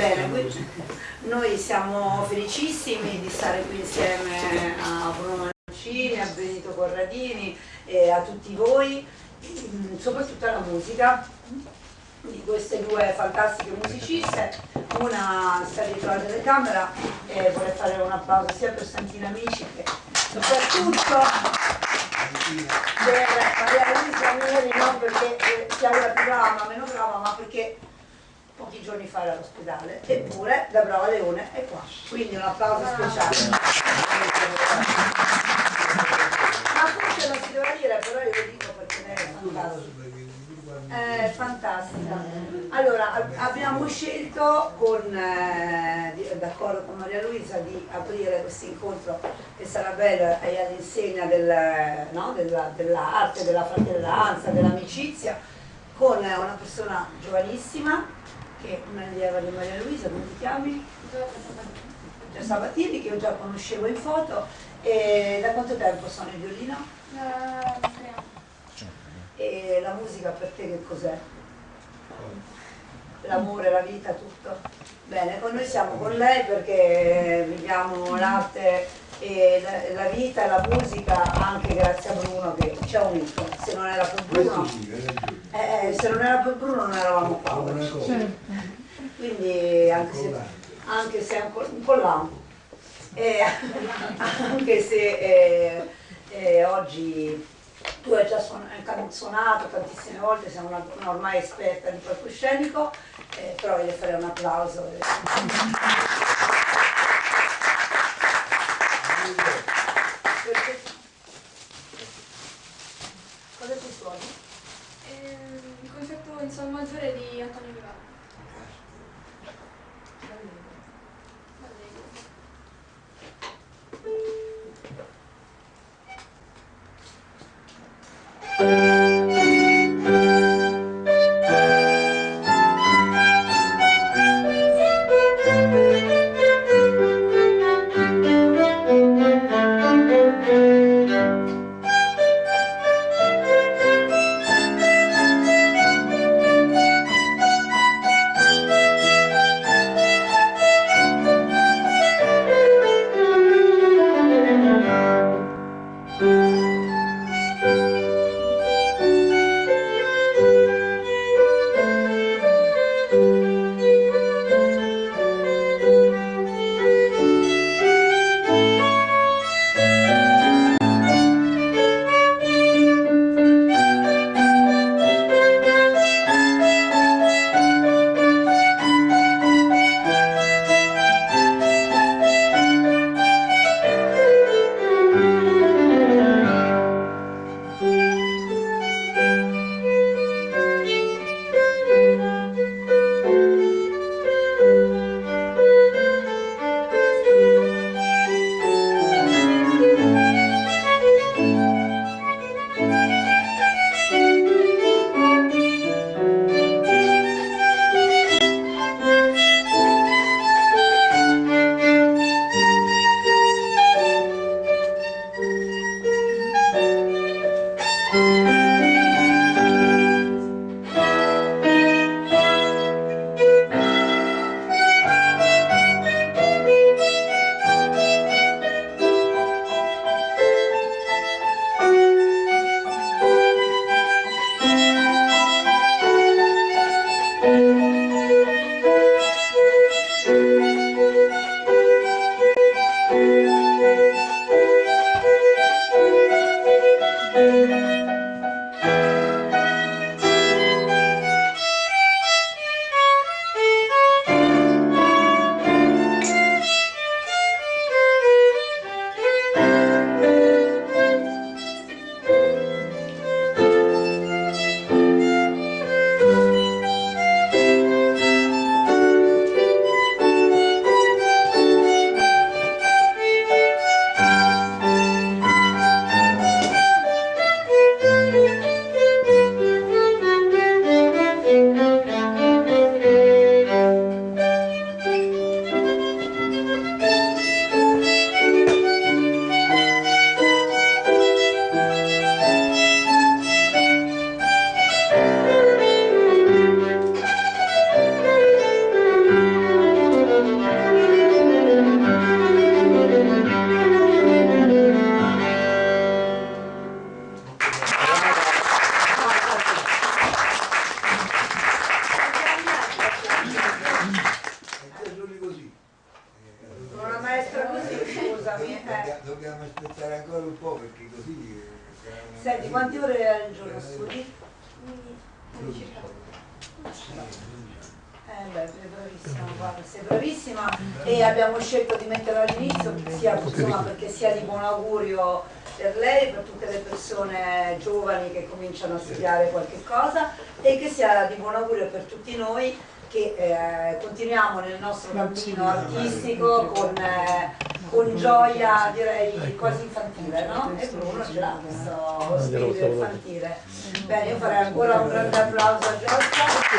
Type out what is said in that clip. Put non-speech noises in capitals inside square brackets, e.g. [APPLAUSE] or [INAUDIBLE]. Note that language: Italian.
Bene, noi siamo felicissimi di stare qui insieme a Bruno Mancini, a Benito Corradini e a tutti voi, soprattutto alla musica di queste due fantastiche musiciste, una sta dietro la telecamera e vorrei fare un applauso sia per Santina Amici che soprattutto per Maria Luisa Mieri, non perché sia una più brava, meno brava, ma perché pochi giorni fa era all'ospedale, eppure da Brava Leone è qua. Quindi un applauso speciale. Ma forse non si doveva dire, però io lo dico perché lei è fantastica. È fantastica. Allora, abbiamo scelto, con, eh, d'accordo con Maria Luisa, di aprire questo incontro che sarà bello e all'insegna del, no, dell'arte, della della fratellanza, dell'amicizia, con una persona giovanissima che è un'allieva di Maria Luisa, come ti chiami? Giorgia Sabatini, che io già conoscevo in foto. E da quanto tempo sono in violino? Da tre anni. E la musica per te che cos'è? L'amore, la vita, tutto? Bene, con noi siamo con lei perché viviamo l'arte e la, la, vita e la musica anche grazie a Bruno che ci ha unito. Se non era per Bruno, eh, eh, se non era per Bruno non eravamo qua. Quindi anche se, anche se un, un po' là, eh, [LAUGHS] anche se eh, eh, oggi tu hai già suonato tantissime volte, sei una, una ormai esperta di palcoscenico, eh, però voglio fare un applauso. Cosa ti suoni? Eh, il concerto in sol maggiore di Antonio Vivaldi. Gesù così. Una maestra così, scusami. Eh. Dobbiamo aspettare ancora un po' perché così... Eh, Senti, quante ore al giorno studi? Eh beh, sei bravissima, guarda, sei bravissima e abbiamo scelto di metterla all'inizio sia insomma, perché sia di buon augurio per lei, per tutte le persone giovani che cominciano a studiare qualche cosa e che sia di buon augurio per tutti noi che eh, continuiamo nel nostro cammino artistico con, eh, con gioia direi quasi infantile, no? E Bruno ce l'ha questo spirito infantile. Bene, io farei ancora un grande applauso a Giorgia.